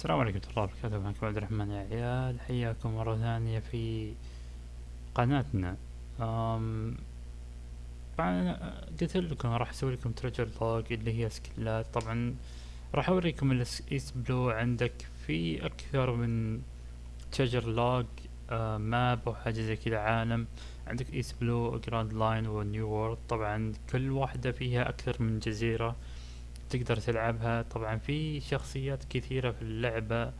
السلام عليكم ورحمة الله وبركاته. معكم عبد الرحمن يا عيال حياكم مرة ثانية في قناتنا. أم طبعا قلت لكم راح أسوي لكم treasure log اللي هي سكيلات طبعا راح أوريكم ال East Blue عندك في أكثر من treasure log map أو حاجة زي كذا عالم. عندك East Blue Grand Line و New World طبعا كل واحدة فيها أكثر من جزيرة. تقدر تلعبها. طبعا في شخصيات كثيرة في اللعبة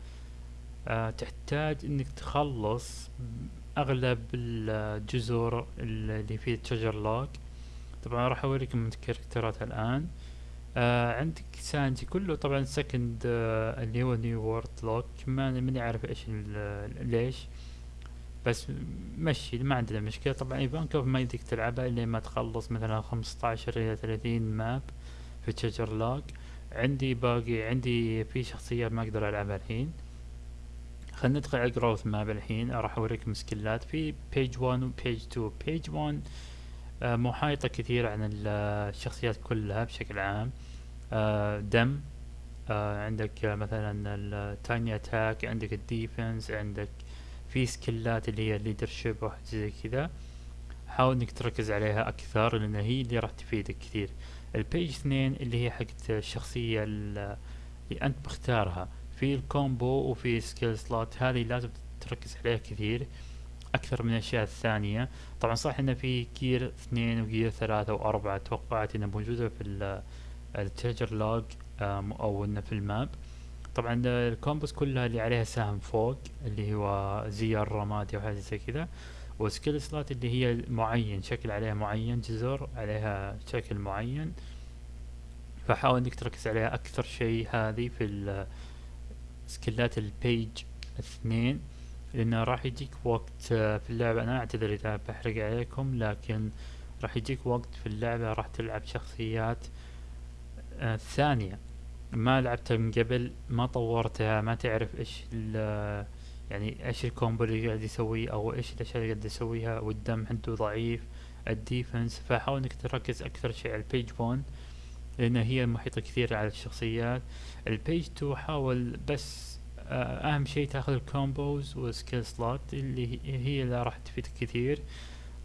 آه تحتاج إنك تخلص أغلب الجزر اللي في treasure log طبعا راح أوريكم الكاركترات الآن. آه عندك سانجي كله طبعا second آه اللي هو New World look ما ماني عارف إيش ليش. بس مشي ما عندنا مشكلة. طبعا ايفانكوف ما يديك تلعبها الا ما تخلص مثلا خمسطعشر إلى ثلاثين map في treasure log عندي باقي عندي في شخصيات ما أقدر ألعبها الحين. خلينا ندخل على growth map الحين. راح اوريكم سكيلات في page 1 و page 2 page 1 آه محايطة كثير عن الشخصيات كلها بشكل عام. آه دم آه عندك مثلا ال tiny attack عندك ال defense عندك في سكيلات اللي هي ال leadership وحاجة زي كذا. حاول إنك تركز عليها أكثر لأن هي اللي راح تفيدك كثير. ال page اثنين اللي هي حقت الشخصية اللي أنت مختارها. في ال combo وفي skill slot هذه لازم تركز عليها كثير. أكثر من الأشياء الثانية. طبعا صح انه في gear اثنين و gear ثلاثة واربعة توقعت إنها موجودة في ال treasure log أو انه في ال map. طبعا ال combos كلها اللي عليها سهم فوق اللي هو زي الرمادي أو حاجة زي كذا. و skill slot اللي هي معين شكل عليها معين جزر عليها شكل معين. فحاول إنك تركز عليها أكثر شيء هذه في skill ات ال page اثنين لأنه راح يجيك وقت في اللعبة. أنا أعتذر إذا بحرق عليكم لكن راح يجيك وقت في اللعبة راح تلعب شخصيات آه ثانية. ما لعبتها من قبل ما طورتها ما تعرف إيش يعني إيش ال combo اللي قاعد يسويه أو إيش الأشياء اللي قاعد يسويها والدم عنده ضعيف ال defense فحاول إنك تركز أكثر شيء على ال page 1 لأن هي محيطة كثير على الشخصيات. ال page 2 حاول بس آه أهم شيء تأخذ ال combos وال skill slot اللي هي اللي راح تفيدك كثير.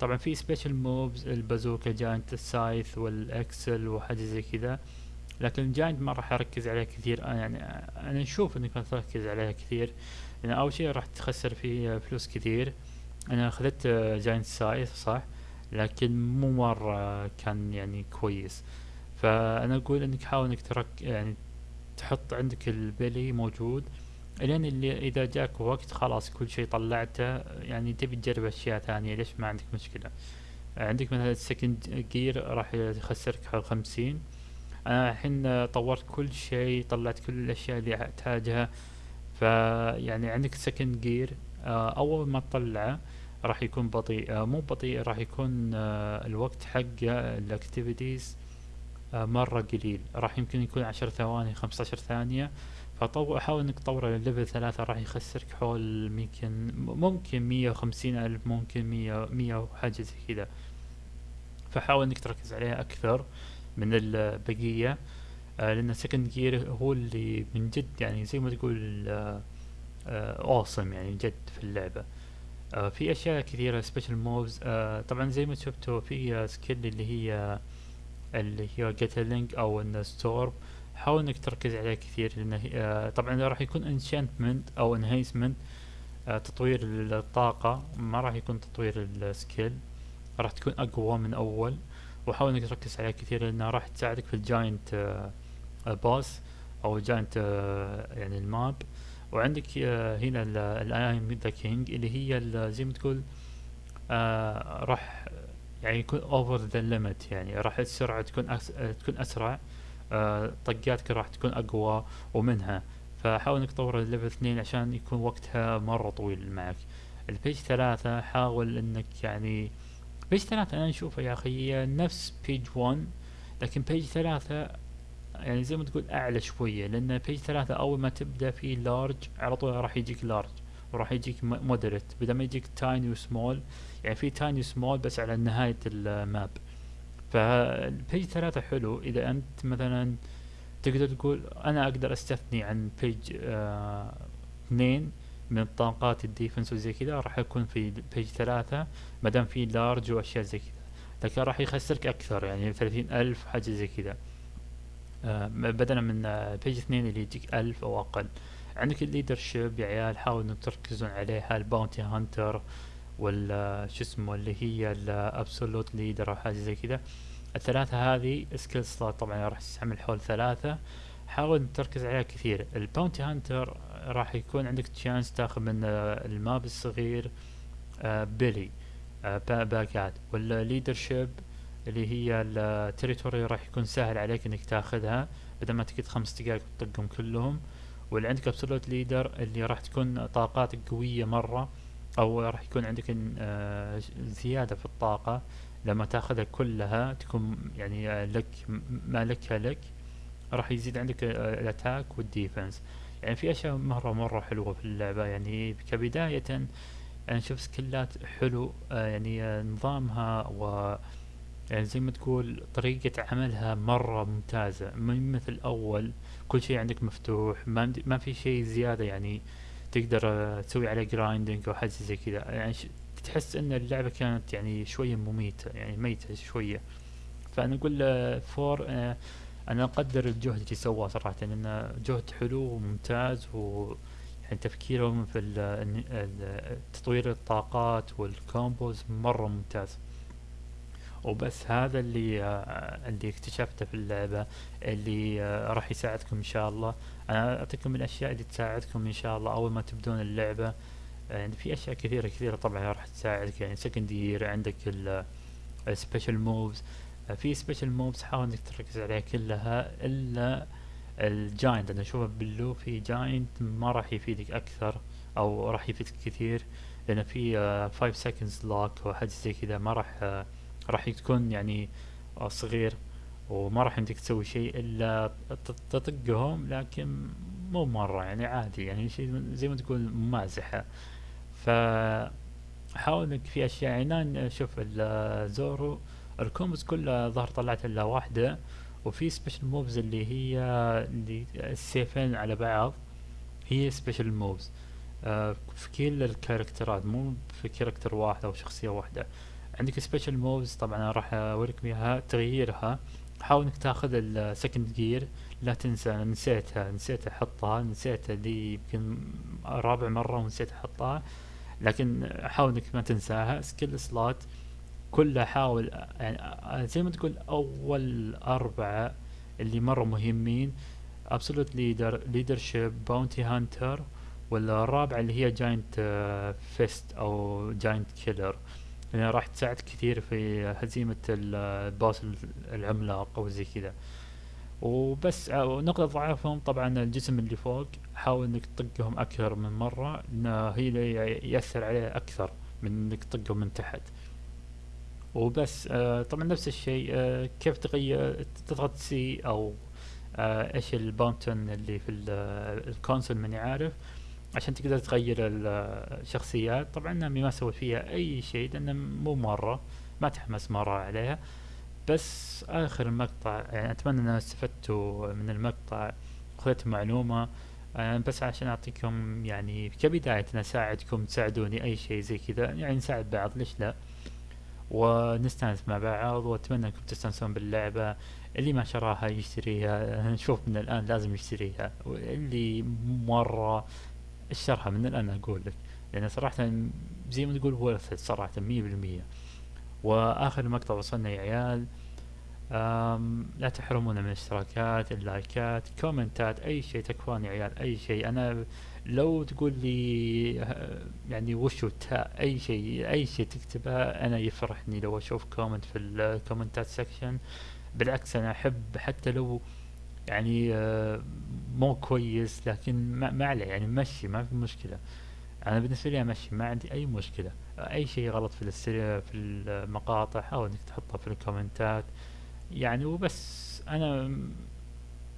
طبعا في special moves البازوكا giant ال size وال excel وحاجة زي كذا. لكن ال giant ما راح أركز عليها كثير يعني أنا أشوف إنك تركز عليها كثير. لأن أول شيء راح تخسر فيه فلوس كثير. أنا أخذت giant size صح؟ لكن مو مرة كان يعني كويس. فأنا أقول إنك حاول إنك ترك يعني تحط عندك ال Beli موجود. لين اللي إذا جاك وقت خلاص كل شيء طلعته يعني تبي تجرب أشياء ثانية ليش ما عندك مشكلة؟ عندك مثلا ال second gear راح يخسرك خمسين. أنا الحين طورت كل شيء طلعت كل الأشياء اللي أحتاجها. فيعني عندك second gear أول ما تطلعه راح يكون بطيء مو بطيء راح يكون الوقت حقه ال activities مرة قليل. راح يمكن يكون عشر ثواني خمسة عشر ثانية. فطو حاول إنك تطور لل level ثلاثة راح يخسرك حول ممكن ممكن مية وخمسين ألف ممكن مية مية وحاجة زي كذا. فحاول إنك تركز عليها أكثر من البقية. آه لأن second gear هو اللي من جد يعني زي ما تقول awesome آه يعني جد في اللعبة. آه في أشياء كثيرة special moves طبعا زي ما شفتوا في skill اللي هي اللي هي gatling أو ال storm حاول إنك تركز عليه كثير لأنه طبعا راح يكون enchantment أو enhancement تطوير الطاقة ما راح يكون تطوير ال skill راح تكون أقوى من أول. وحاول إنك تركز عليها كثير لأنها راح تساعدك في ال giant boss أو ال giant يعني ال map وعندك هنا ال I am the king اللي هي زي ما تقول راح يعني يكون over the limit يعني راح السرعة تكون. تكون أسرع طاقاتك راح تكون أقوى ومنها فحاول إنك تطور ال level اثنين عشان يكون وقتها مرة طويل معك ال page ثلاثة حاول إنك يعني page ثلاثة أنا اشوفها يا أخي نفس page 1 لكن page ثلاثة يعني زي ما تقول أعلى شوية لأن page ثلاثة أول ما تبدأ في large على طول راح يجيك large وراح يجيك moderate بدل ما يجيك tiny و small يعني في tiny و small بس على نهاية ال map فال page ثلاثة حلو. إذا أنت مثلا تقدر تقول أنا أقدر أستغني عن page آه اثنين من الطاقات ال defense وزي كذا راح يكون في page ثلاثة ما دام في large وأشياء زي كذا. لكن راح يخسرك أكثر يعني ثلاثين ألف حاجة زي كذا. بدلا من page اثنين اللي يجيك ألف أو أقل. عندك ال leadership يا عيال حاولوا إنكم تركزون عليها. ال bounty hunter ولا شو اسمه اللي هي ال absolute leader أو حاجة زي كذا. الثلاثة هذه skill slot طبعا راح تستعمل حول ثلاثة. حاول تركز عليها كثير. ال bounty hunter راح يكون عندك chance تاخذ من ال map الصغير Beli باكات وال leadership اللي هي ال territory راح يكون سهل عليك إنك تاخذها. بدل ما تقعد خمس دقائق تطقهم كلهم. واللي عندك absolute leader اللي راح تكون طاقاتك قوية مرة. أو راح يكون عندك آه، زيادة في الطاقة. لما تاخذها كلها تكون يعني آه، لك ما لك راح يزيد عندك آه، ال attack وال defense يعني في أشياء مرة مرة حلوة في اللعبة. يعني كبداية أنا أشوف skill ات حلو يعني نظامها و يعني زي ما تقول طريقة عملها مرة ممتازة من مثل أول كل شيء عندك مفتوح ما, ما في شيء زيادة يعني تقدر تسوي عليه grinding أو حاجة زي كذا. يعني تحس إن اللعبة كانت يعني شوية مميتة يعني ميتة شوية. فأنا أقول فور آه، أنا أقدر الجهد اللي سواه صراحة لأنه جهد حلو وممتاز و يعني تفكيرهم في تطوير الطاقات وال combos مرة ممتاز. وبس هذا اللي آه اللي اكتشفته في اللعبة اللي آه راح يساعدكم إن شاء الله. أنا أعطيكم الأشياء اللي تساعدكم إن شاء الله أول ما تبدون اللعبة. يعني في أشياء كثيرة كثيرة طبعا راح تساعدك. يعني second gear عندك ال special moves آه، في special moves حاول إنك تركز عليها كلها إلا ال giant أنا أشوفه باللو في giant ما راح يفيدك أكثر أو راح يفيدك كثير. لأن في 5 seconds lock أو حاجة زي كذا ما راح راح تكون يعني صغير وما راح يمديك تسوي شيء إلا تطقهم لكن مو مرة يعني عادي يعني شيء زي ما تقول ممازحة. ف حاول إنك في أشياء يعني شوف الزورو ال combos كلها ظهر طلعت إلا واحدة وفي special moves اللي هي اللي السيفين على بعض هي moves آه في كل ال كاركترات مو في character واحد أو شخصية واحدة. عندك special moves طبعا راح أوريكم إياها تغييرها. حاول إنك تاخذ ال second gear لا تنسى نسيتها نسيت أحطها نسيت اللي يمكن رابع مرة ونسيت أحطها. لكن حاول إنك ما تنساها skill slot كلها حاول يعني زي ما تقول أول أربعة اللي مرة مهمين. absolute leader leadership bounty hunter والرابعة اللي هي giant fist أو giant killer يعني راح تساعد كثير في هزيمة ال boss العملاق أو زي كذا. وبس نقطة ضعفهم طبعا الجسم اللي فوق حاول إنك تطقهم أكثر من مرة لأنه هي اللي يأثر عليه أكثر من إنك تطقهم من تحت. وبس آه طبعا نفس الشيء آه كيف تغير تضغط C أو آه إيش ال button اللي في ال console ماني عارف. عشان تقدر تغير الشخصيات. طبعا نامي ما سويت فيها أي شيء لأنه مو مرة ما تحمس مرة عليها. بس آخر المقطع يعني أتمنى ان استفدتوا من المقطع خذت معلومة. أنا بس عشان أعطيكم يعني كبداية أنا أساعدكم تساعدوني أي شيء زي كذا. يعني نساعد بعض ليش لا؟ ونستانس مع بعض وأتمنى إنكم تستانسون باللعبة. اللي ما شراها يشتريها. نشوف من الآن لازم يشتريها. واللي مرة اشترها من الآن أقول لك. لأن صراحة زي ما تقول worth صراحة مية بالمية. وآخر مقطع وصلنا يا عيال. لا تحرمونا من الاشتراكات اللايكات كومنتات أي شيء تكفون يا عيال أي شيء. أنا لو تقول لي يعني وشو تاء أي شيء أي شيء تكتبه أنا يفرحني لو أشوف comment في الكومنتات section بالعكس أنا أحب حتى لو يعني آه، مو كويس لكن ما, عليه يعني مشي ما في مشكلة. أنا بالنسبة لي أمشي ما عندي أي مشكلة. أي شيء غلط في في المقاطع حاول إنك تحطه في الكومنتات يعني وبس. أنا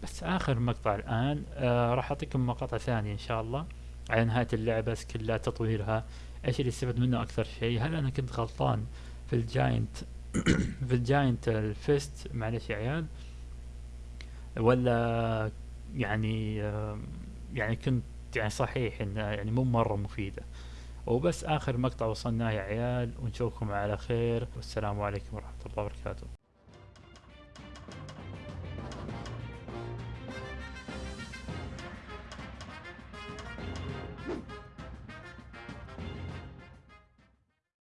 بس آخر مقطع الآن آه راح أعطيكم مقاطع ثانية إن شاء الله على نهاية اللعبة كلها تطويرها. إيش اللي استفدت منه أكثر شيء؟ هل أنا كنت غلطان في ال giant في ال giant ال fist؟ معلش يا عيال. ولا يعني يعني كنت يعني صحيح انها يعني مو مرة مفيدة. وبس آخر مقطع وصلناه يا عيال ونشوفكم على خير. والسلام عليكم ورحمة الله وبركاته.